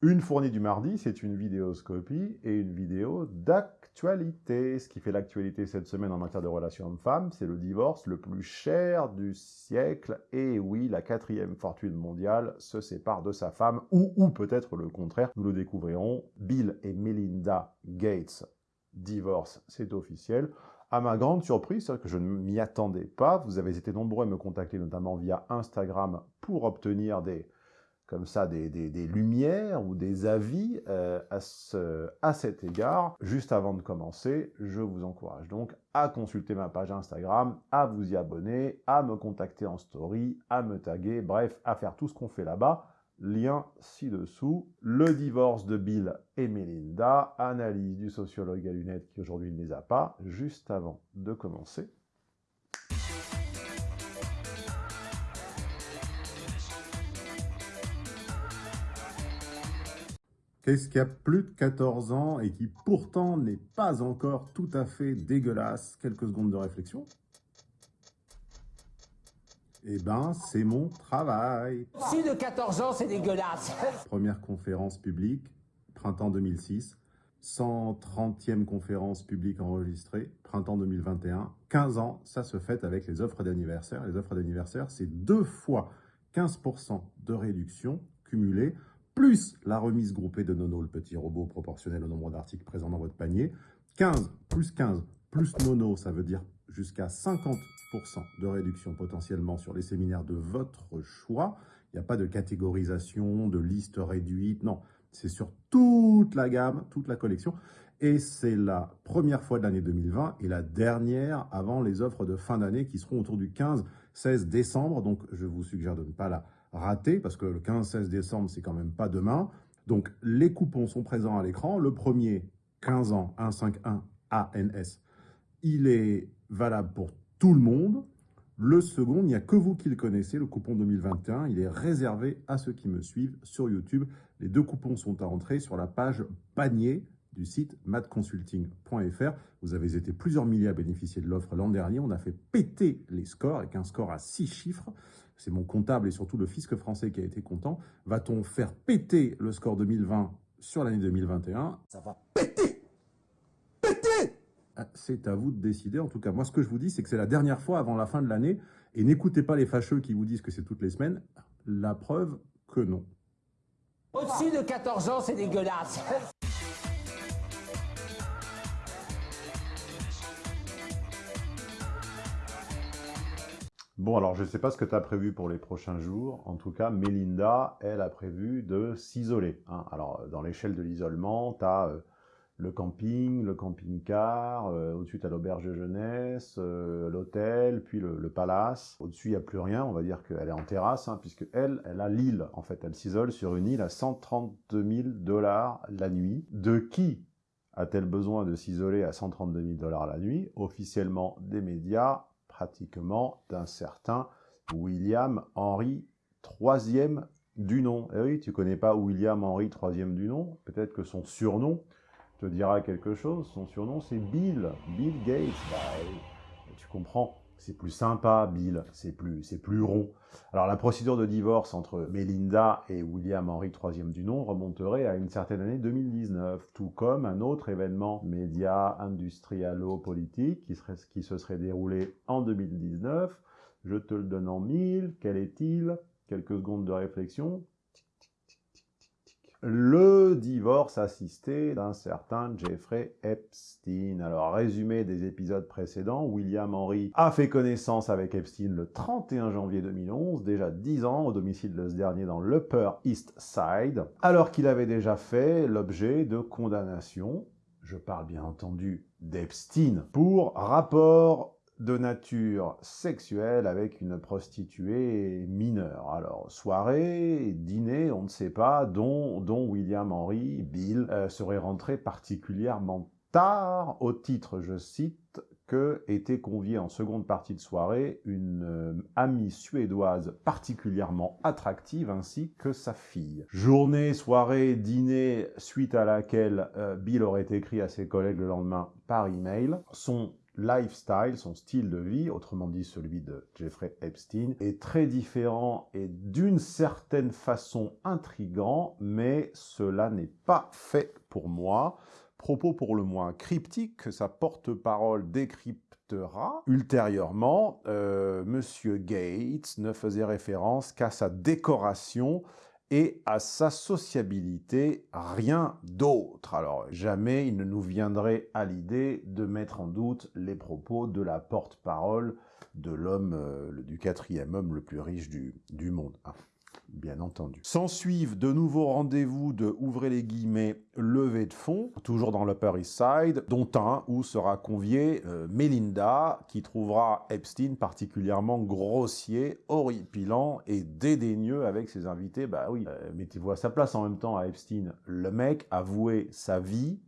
Une fournie du mardi, c'est une vidéoscopie et une vidéo d'actualité. Ce qui fait l'actualité cette semaine en matière de relations hommes-femmes, c'est le divorce le plus cher du siècle. Et oui, la quatrième fortune mondiale se sépare de sa femme, ou, peut-être le contraire, nous le découvrirons. Bill et Melinda Gates divorce, c'est officiel. À ma grande surprise, c'est que je ne m'y attendais pas, vous avez été nombreux à me contacter, notamment via Instagram, pour obtenir des comme ça des, lumières ou des avis euh, à, à cet égard. Juste avant de commencer, je vous encourage donc à consulter ma page Instagram, à vous y abonner, à me contacter en story, à me taguer, bref, à faire tout ce qu'on fait là-bas. Lien ci-dessous. Le divorce de Bill et Melinda, analyse du sociologue à lunettes qui aujourd'hui ne les a pas. Juste avant de commencer, Qu'est-ce qui a plus de 14 ans et qui pourtant n'est pas encore tout à fait dégueulasse Quelques secondes de réflexion. Eh ben, c'est mon travail. Si de 14 ans, c'est dégueulasse. Première conférence publique, printemps 2006. 130e conférence publique enregistrée, printemps 2021. 15 ans, ça se fête avec les offres d'anniversaire. Les offres d'anniversaire, c'est deux fois 15% de réduction cumulée plus la remise groupée de Nono, le petit robot proportionnel au nombre d'articles présents dans votre panier. 15 plus 15 plus Nono, ça veut dire jusqu'à 50% de réduction potentiellement sur les séminaires de votre choix. Il n'y a pas de catégorisation, de liste réduite, non. C'est sur toute la gamme, toute la collection. Et c'est la première fois de l'année 2020 et la dernière avant les offres de fin d'année qui seront autour du 15-16 décembre. Donc, je vous suggère de ne pas la raté, parce que le 15-16 décembre, c'est quand même pas demain. Donc, les coupons sont présents à l'écran. Le premier, 15 ans, 151 ANS, il est valable pour tout le monde. Le second, il n'y a que vous qui le connaissez, le coupon 2021, il est réservé à ceux qui me suivent sur YouTube. Les deux coupons sont à entrer sur la page panier du site madconsulting.fr. Vous avez été plusieurs milliers à bénéficier de l'offre l'an dernier. On a fait péter les scores avec un score à six chiffres. C'est mon comptable et surtout le fisc français qui a été content. Va-t-on faire péter le score 2020 sur l'année 2021 Ça va péter Péter ah, C'est à vous de décider. En tout cas, moi, ce que je vous dis, c'est que c'est la dernière fois avant la fin de l'année. Et n'écoutez pas les fâcheux qui vous disent que c'est toutes les semaines. La preuve que non. Au-dessus de 14 ans, c'est dégueulasse Bon, alors je ne sais pas ce que tu as prévu pour les prochains jours. En tout cas, Melinda, elle a prévu de s'isoler. Hein. Alors, dans l'échelle de l'isolement, tu as euh, le camping, le camping-car, euh, au-dessus tu as l'auberge de jeunesse, euh, l'hôtel, puis le, palace. Au-dessus, il n'y a plus rien, on va dire qu'elle est en terrasse, hein, puisque elle, elle a l'île. En fait, elle s'isole sur une île à 132 000 dollars la nuit. De qui a-t-elle besoin de s'isoler à 132 000 dollars la nuit? Officiellement des médias, pratiquement d'un certain William Henry III du nom. Eh oui, tu connais pas William Henry III du nom? Peut-être que son surnom te dira quelque chose. Son surnom, c'est Bill. Bill Gates. Bah, tu comprends c'est plus sympa, Bill, c'est plus, plus rond. Alors la procédure de divorce entre Melinda et William Henry III du nom remonterait à une certaine année 2019, tout comme un autre événement média industrialo-politique qui, qui se serait déroulé en 2019. Je te le donne en mille, quel est-il? Quelques secondes de réflexion le divorce assisté d'un certain Jeffrey Epstein. Alors, résumé des épisodes précédents, William Henry a fait connaissance avec Epstein le 31 janvier 2011, déjà 10 ans au domicile de ce dernier dans l'Upper East Side, alors qu'il avait déjà fait l'objet de condamnations, je parle bien entendu d'Epstein, pour rapport de nature sexuelle avec une prostituée mineure. Alors, soirée, dîner, on ne sait pas, dont, dont William Henry, Bill, euh, serait rentré particulièrement tard, au titre, je cite, que était conviée en seconde partie de soirée une euh, amie suédoise particulièrement attractive ainsi que sa fille. Journée, soirée, dîner, suite à laquelle euh, Bill aurait écrit à ses collègues le lendemain par email, sont lifestyle, son style de vie, autrement dit celui de Jeffrey Epstein, est très différent et d'une certaine façon intrigant, mais cela n'est pas fait pour moi. Propos pour le moins cryptique que sa porte-parole décryptera. Ultérieurement, euh, Monsieur Gates ne faisait référence qu'à sa décoration et à sa sociabilité, rien d'autre. Alors, jamais il ne nous viendrait à l'idée de mettre en doute les propos de la porte-parole de l'homme, euh, du quatrième homme le plus riche du, du monde. Bien entendu. S'ensuivent de nouveaux rendez-vous de, ouvrez les guillemets, levée de fonds, toujours dans l'Upper East Side, dont un où sera conviée euh, Melinda, qui trouvera Epstein particulièrement grossier, horripilant et dédaigneux avec ses invités. Bah oui, euh, mettez-vous à sa place en même temps à Epstein. Le mec a voué sa vie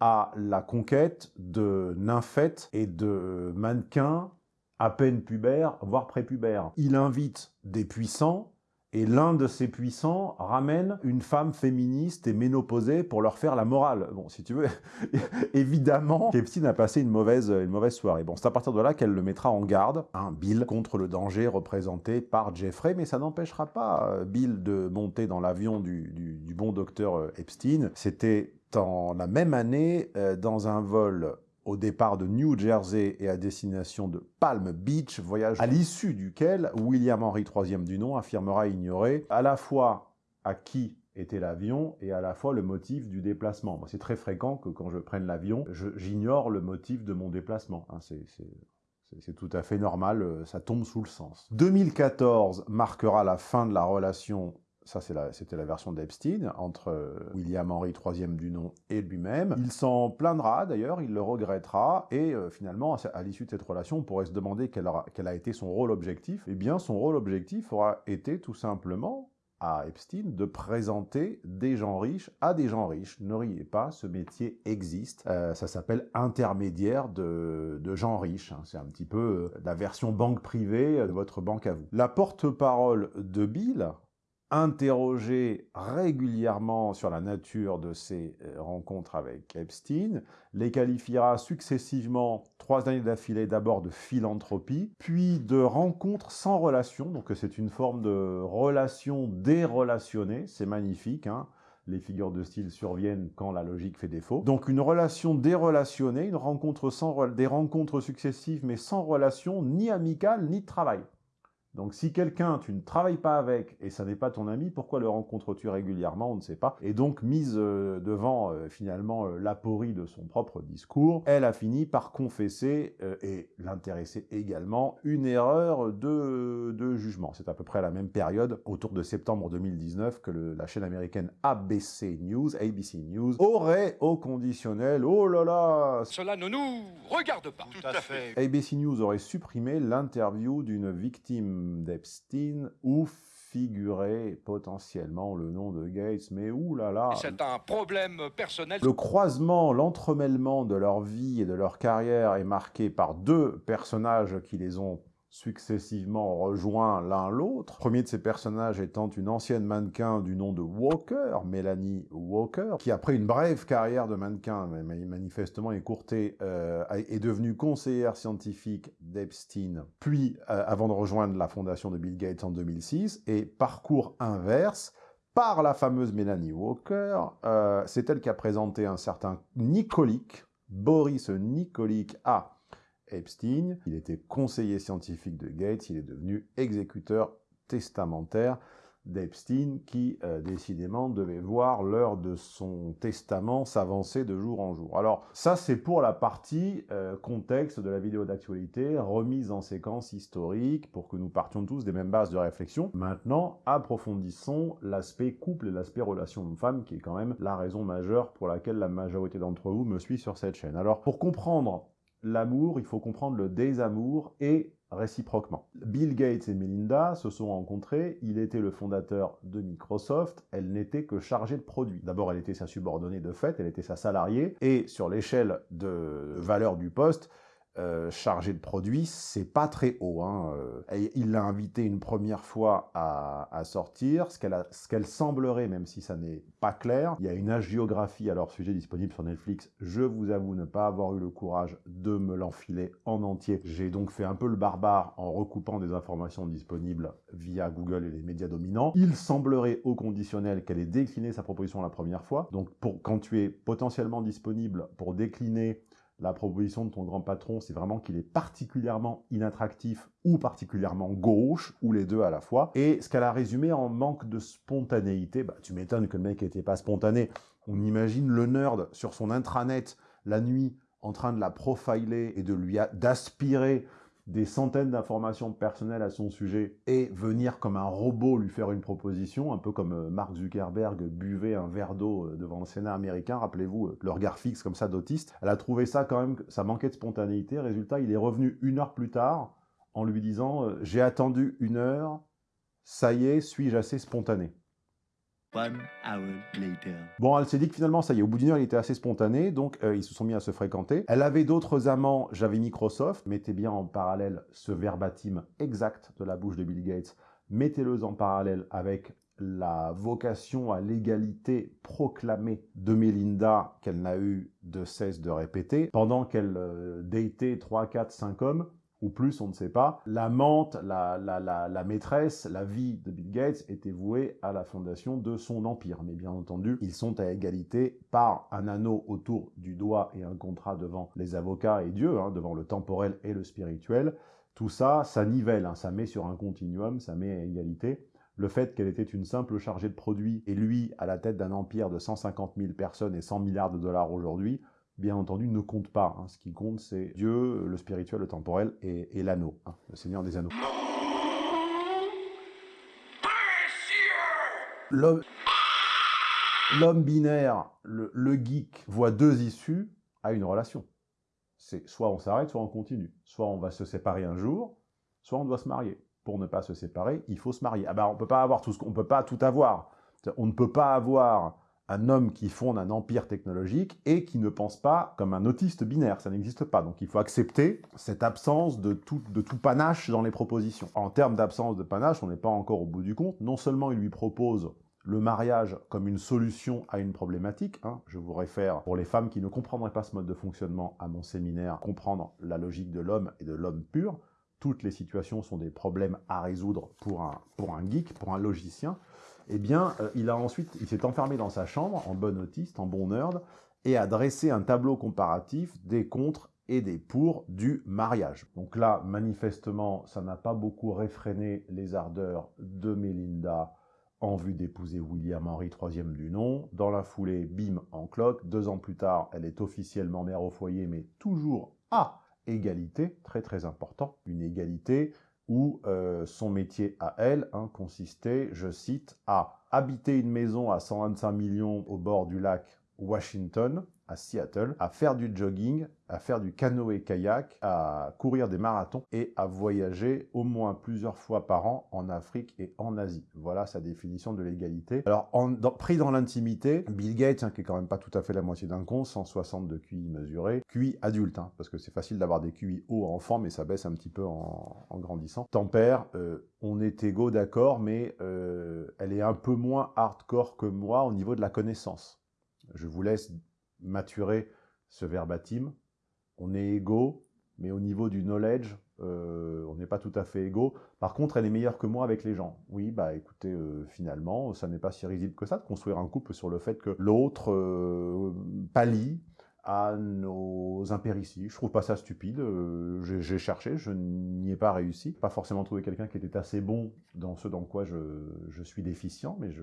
à la conquête de nymphètes et de mannequins à peine pubères, voire prépubères. Il invite des puissants et l'un de ces puissants ramène une femme féministe et ménopausée pour leur faire la morale. Bon, si tu veux, évidemment, Epstein a passé une mauvaise, une mauvaise soirée. Bon, c'est à partir de là qu'elle le mettra en garde, hein, Bill, contre le danger représenté par Jeffrey, mais ça n'empêchera pas euh, Bill de monter dans l'avion du, du, bon docteur euh, Epstein. C'était dans la même année, euh, dans un vol au départ de New Jersey et à destination de Palm Beach, voyage à l'issue duquel William Henry III du nom affirmera ignorer à la fois à qui était l'avion et à la fois le motif du déplacement. C'est très fréquent que quand je prenne l'avion, j'ignore le motif de mon déplacement. Hein. c'est tout à fait normal, euh, ça tombe sous le sens. 2014 marquera la fin de la relation ça c'était la, version d'Epstein, entre euh, William Henry III du nom et lui-même. Il s'en plaindra d'ailleurs, il le regrettera, et euh, finalement, à, l'issue de cette relation, on pourrait se demander quel, a été son rôle objectif. Eh bien, son rôle objectif aura été tout simplement à Epstein de présenter des gens riches à des gens riches. Ne riez pas, ce métier existe. Euh, ça s'appelle intermédiaire de, de, gens riches. Hein. C'est un petit peu la version banque privée de votre banque à vous. La porte-parole de Bill, interrogé régulièrement sur la nature de ses euh, rencontres avec Epstein, les qualifiera successivement, trois années d'affilée, d'abord de philanthropie, puis de rencontres sans relation, donc c'est une forme de relation dérelationnée, c'est magnifique, hein les figures de style surviennent quand la logique fait défaut. Donc une relation dérelationnée, une rencontre sans, des rencontres successives mais sans relation ni amicale ni de travail. Donc si quelqu'un, tu ne travailles pas avec et ça n'est pas ton ami, pourquoi le rencontres-tu régulièrement On ne sait pas. Et donc mise euh, devant euh, finalement euh, l'aporie de son propre discours, elle a fini par confesser et l'intéresser également une erreur de, de jugement. C'est à peu près à la même période, autour de septembre 2019, que la chaîne américaine ABC News, ABC News, aurait au conditionnel, oh là là Cela ne nous regarde pas. Tout, à fait. ABC News aurait supprimé l'interview d'une victime d'Epstein où figurait potentiellement le nom de Gates, mais oulala C'est un problème personnel. Le croisement, l'entremêlement de leur vie et de leur carrière est marqué par deux personnages qui les ont successivement rejoint l'un l'autre. Premier de ces personnages étant une ancienne mannequin du nom de Walker, Mélanie Walker, qui après une brève carrière de mannequin, manifestement écourtée, euh, est devenue conseillère scientifique d'Epstein, puis euh, avant de rejoindre la fondation de Bill Gates en 2006, et parcours inverse, par la fameuse Mélanie Walker, euh, c'est elle qui a présenté un certain Nicolic, Boris Nicolic à Epstein. Il était conseiller scientifique de Gates, il est devenu exécuteur testamentaire d'Epstein qui, euh, décidément, devait voir l'heure de son testament s'avancer de jour en jour. Alors, ça, c'est pour la partie euh, contexte de la vidéo d'actualité, remise en séquence historique, pour que nous partions tous des mêmes bases de réflexion. Maintenant, approfondissons l'aspect couple et l'aspect relation homme-femme, qui est quand même la raison majeure pour laquelle la majorité d'entre vous me suit sur cette chaîne. Alors, pour comprendre l'amour, il faut comprendre le désamour et réciproquement. Bill Gates et Melinda se sont rencontrés, il était le fondateur de Microsoft, elle n'était que chargée de produits. D'abord, elle était sa subordonnée de fait, elle était sa salariée, et sur l'échelle de valeur du poste, euh, chargé de produit, c'est pas très haut. Hein. Euh, il l'a invité une première fois à, sortir, ce qu'elle semblerait, même si ça n'est pas clair. Il y a une hagiographie à leur sujet disponible sur Netflix. Je vous avoue ne pas avoir eu le courage de me l'enfiler en entier. J'ai donc fait un peu le barbare en recoupant des informations disponibles via Google et les médias dominants. Il semblerait au conditionnel qu'elle ait décliné sa proposition la première fois. Donc pour, quand tu es potentiellement disponible pour décliner la proposition de ton grand patron, c'est vraiment qu'il est particulièrement inattractif ou particulièrement gauche, ou les deux à la fois. Et ce qu'elle a résumé en manque de spontanéité, bah, tu m'étonnes que le mec n'était pas spontané. On imagine le nerd sur son intranet la nuit en train de la profiler et de lui d'aspirer des centaines d'informations personnelles à son sujet et venir comme un robot lui faire une proposition, un peu comme euh, Mark Zuckerberg buvait un verre d'eau euh, devant le Sénat américain, rappelez-vous, euh, le regard fixe comme ça d'autiste. Elle a trouvé ça quand même, ça manquait de spontanéité. Résultat, il est revenu une heure plus tard en lui disant « J'ai attendu une heure, ça y est, suis-je assez spontané ?» Bon, elle s'est dit que finalement, ça y est, au bout d'une heure, il était assez spontané, donc euh, ils se sont mis à se fréquenter. Elle avait d'autres amants, j'avais Microsoft, mettez bien en parallèle ce verbatim exact de la bouche de Bill Gates, mettez-le en parallèle avec la vocation à l'égalité proclamée de Melinda qu'elle n'a eu de cesse de répéter, pendant qu'elle euh, datait 3, 4, 5 hommes, ou plus, on ne sait pas. La mente, la, la, maîtresse, la vie de Bill Gates était vouée à la fondation de son empire. Mais bien entendu, ils sont à égalité par un anneau autour du doigt et un contrat devant les avocats et Dieu, hein, devant le temporel et le spirituel. Tout ça, ça nivelle, hein, ça met sur un continuum, ça met à égalité. Le fait qu'elle était une simple chargée de produits et lui à la tête d'un empire de 150 000 personnes et 100 milliards de dollars aujourd'hui, bien entendu, ne compte pas. Hein. Ce qui compte, c'est Dieu, le spirituel, le temporel et, l'anneau, hein, le Seigneur des Anneaux. L'homme binaire, le, geek, voit deux issues à une relation. C'est soit on s'arrête, soit on continue. Soit on va se séparer un jour, soit on doit se marier. Pour ne pas se séparer, il faut se marier. Ah ben, on peut pas avoir tout ce qu'on peut pas tout avoir. On ne peut pas avoir un homme qui fonde un empire technologique et qui ne pense pas comme un autiste binaire, ça n'existe pas. Donc il faut accepter cette absence de tout, panache dans les propositions. En termes d'absence de panache, on n'est pas encore au bout du compte. Non seulement il lui propose le mariage comme une solution à une problématique. Hein. Je vous réfère, pour les femmes qui ne comprendraient pas ce mode de fonctionnement, à mon séminaire « Comprendre la logique de l'homme et de l'homme pur ». Toutes les situations sont des problèmes à résoudre pour un geek, pour un logicien eh bien, euh, il a ensuite, il s'est enfermé dans sa chambre, en bon autiste, en bon nerd, et a dressé un tableau comparatif des contre et des pour du mariage. Donc là, manifestement, ça n'a pas beaucoup réfréné les ardeurs de Melinda en vue d'épouser William Henry, troisième du nom. Dans la foulée, bim, en cloque. Deux ans plus tard, elle est officiellement mère au foyer, mais toujours à égalité, très très important, une égalité où euh, son métier à elle hein, consistait, je cite, à habiter une maison à 125 millions au bord du lac Washington, à Seattle, à faire du jogging, à faire du canoë-kayak, à courir des marathons et à voyager au moins plusieurs fois par an en Afrique et en Asie. Voilà sa définition de l'égalité. Alors, pris dans l'intimité, Bill Gates, hein, qui est quand même pas tout à fait la moitié d'un con, 160 de QI mesuré, QI adulte, hein, parce que c'est facile d'avoir des QI hauts enfants, mais ça baisse un petit peu en, grandissant. Tempère, euh, on est égaux, d'accord, mais euh, elle est un peu moins hardcore que moi au niveau de la connaissance. Je vous laisse maturer ce verbatim. On est égaux, mais au niveau du knowledge, euh, on n'est pas tout à fait égaux. Par contre, elle est meilleure que moi avec les gens. Oui, bah écoutez, euh, finalement, ça n'est pas si risible que ça de construire un couple sur le fait que l'autre euh, pallie à nos impérities. Je trouve pas ça stupide. J'ai cherché, je n'y ai pas réussi. Pas forcément trouvé quelqu'un qui était assez bon dans ce dans quoi je, je suis déficient, mais je,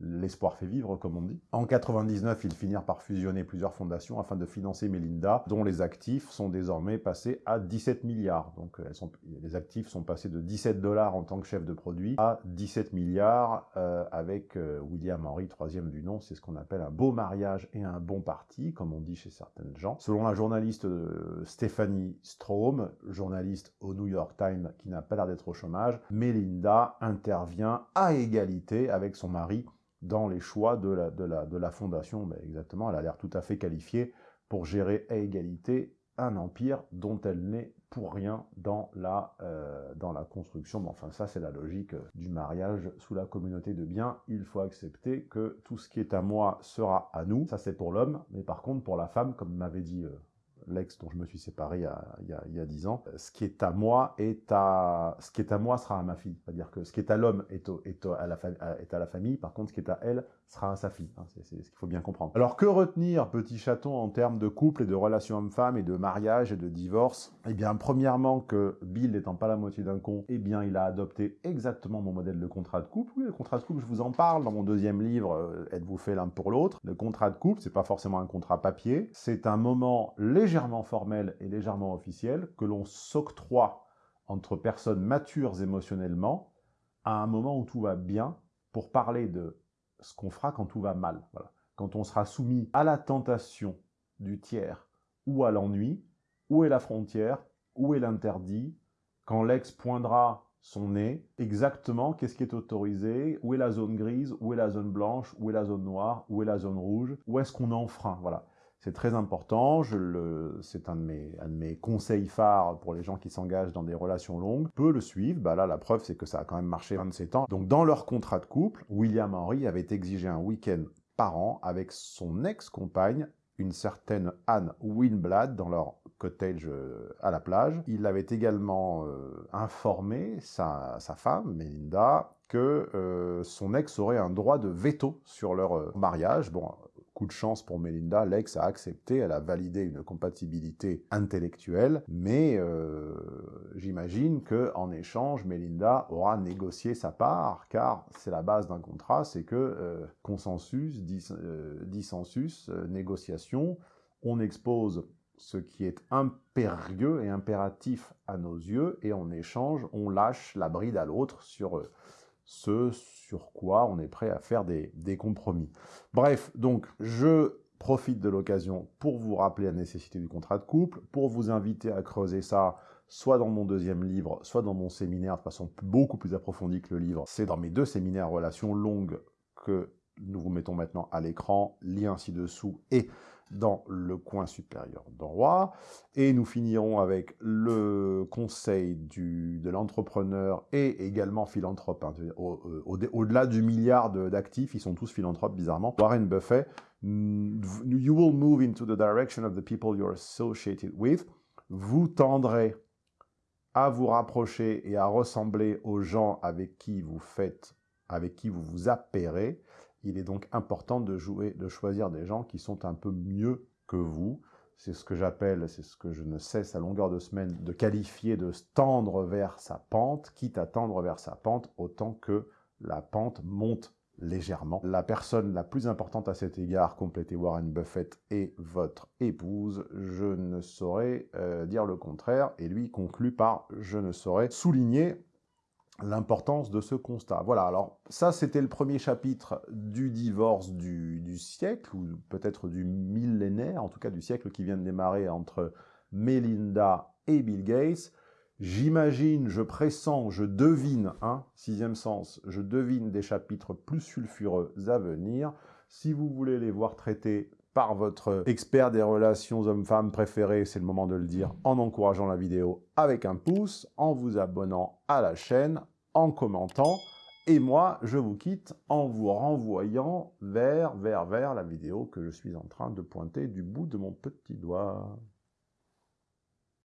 L'espoir fait vivre, comme on dit. En 99, ils finirent par fusionner plusieurs fondations afin de financer Melinda, dont les actifs sont désormais passés à 17 milliards. Donc sont, les actifs sont passés de 17 dollars en tant que chef de produit à 17 milliards euh, avec euh, William Henry, troisième du nom. C'est ce qu'on appelle un beau mariage et un bon parti, comme on dit chez certaines gens. Selon la journaliste euh, Stephanie Strom, journaliste au New York Times qui n'a pas l'air d'être au chômage, Melinda intervient à égalité avec son mari dans les choix de la, fondation. Ben exactement, elle a l'air tout à fait qualifiée pour gérer à égalité un empire dont elle n'est pour rien dans la, euh, construction. Mais enfin, ça, c'est la logique du mariage sous la communauté de biens. Il faut accepter que tout ce qui est à moi sera à nous. Ça, c'est pour l'homme. Mais par contre, pour la femme, comme m'avait dit euh, l'ex dont je me suis séparé il y, a, il, y a, 10 ans, ce qui est à moi est à ce qui est à moi sera à ma fille. C'est-à-dire que ce qui est à l'homme est, à la famille, par contre ce qui est à elle sera à sa fille. Hein, c'est ce qu'il faut bien comprendre. Alors que retenir, petit chaton, en termes de couple et de relations homme-femme et de mariage et de divorce? Eh bien, premièrement que Bill n'étant pas la moitié d'un con, eh bien il a adopté exactement mon modèle de contrat de couple. Oui, le contrat de couple, je vous en parle dans mon deuxième livre, euh, Êtes-vous fait l'un pour l'autre? Le contrat de couple, c'est pas forcément un contrat papier, c'est un moment légèrement formel et légèrement officiel que l'on s'octroie entre personnes matures émotionnellement à un moment où tout va bien pour parler de ce qu'on fera quand tout va mal. Quand on sera soumis à la tentation du tiers ou à l'ennui, où est la frontière, où est l'interdit, quand l'ex poindra son nez, exactement qu'est-ce qui est autorisé, où est la zone grise, où est la zone blanche, où est la zone noire, où est la zone rouge, où est-ce qu'on enfreint, voilà. C'est très important, c'est un, de mes, conseils phares pour les gens qui s'engagent dans des relations longues. Peut le suivre, bah là la preuve c'est que ça a quand même marché 27 ans. Donc dans leur contrat de couple, William Henry avait exigé un week-end par an avec son ex-compagne, une certaine Anne Winblad, dans leur cottage euh, à la plage. Il avait également euh, informé sa, femme, Melinda, que euh, son ex aurait un droit de veto sur leur mariage. De chance pour Melinda, l'ex a accepté, elle a validé une compatibilité intellectuelle, mais euh, j'imagine que en échange, Melinda aura négocié sa part, car c'est la base d'un contrat, c'est que euh, consensus, euh, dissensus, négociation, on expose ce qui est impérieux et impératif à nos yeux, et en échange, on lâche la bride à l'autre sur ce sur quoi on est prêt à faire des, compromis. Bref, donc je profite de l'occasion pour vous rappeler la nécessité du contrat de couple, pour vous inviter à creuser ça, soit dans mon deuxième livre, soit dans mon séminaire, de façon beaucoup plus approfondie que le livre. C'est dans mes deux séminaires relations longues que nous vous mettons maintenant à l'écran, lien ci-dessous, et dans le coin supérieur droit. Et nous finirons avec le conseil de l'entrepreneur et également philanthrope. Hein. Au-delà du milliard d'actifs, ils sont tous philanthropes, bizarrement. Warren Buffett, you will move into the direction of the people you're associated with. Vous tendrez à vous rapprocher et à ressembler aux gens avec qui vous faites, avec qui vous vous appairez. Il est donc important de, jouer, de choisir des gens qui sont un peu mieux que vous. C'est ce que j'appelle, c'est ce que je ne cesse à longueur de semaine de qualifier de tendre vers sa pente, quitte à tendre vers sa pente, autant que la pente monte légèrement. La personne la plus importante à cet égard, complétez Warren Buffett, est votre épouse. Je ne saurais euh, dire le contraire. Et lui conclut par « je ne saurais souligner l'importance de ce constat. Voilà, alors ça c'était le premier chapitre du divorce du, siècle, ou peut-être du millénaire, en tout cas du siècle qui vient de démarrer entre Melinda et Bill Gates. J'imagine, je pressens, je devine, hein, sixième sens, je devine des chapitres plus sulfureux à venir. Si vous voulez les voir traités par votre expert des relations hommes-femmes préféré, c'est le moment de le dire, en encourageant la vidéo avec un pouce, en vous abonnant à la chaîne, en commentant, et moi, je vous quitte en vous renvoyant vers, vers, vers la vidéo que je suis en train de pointer du bout de mon petit doigt.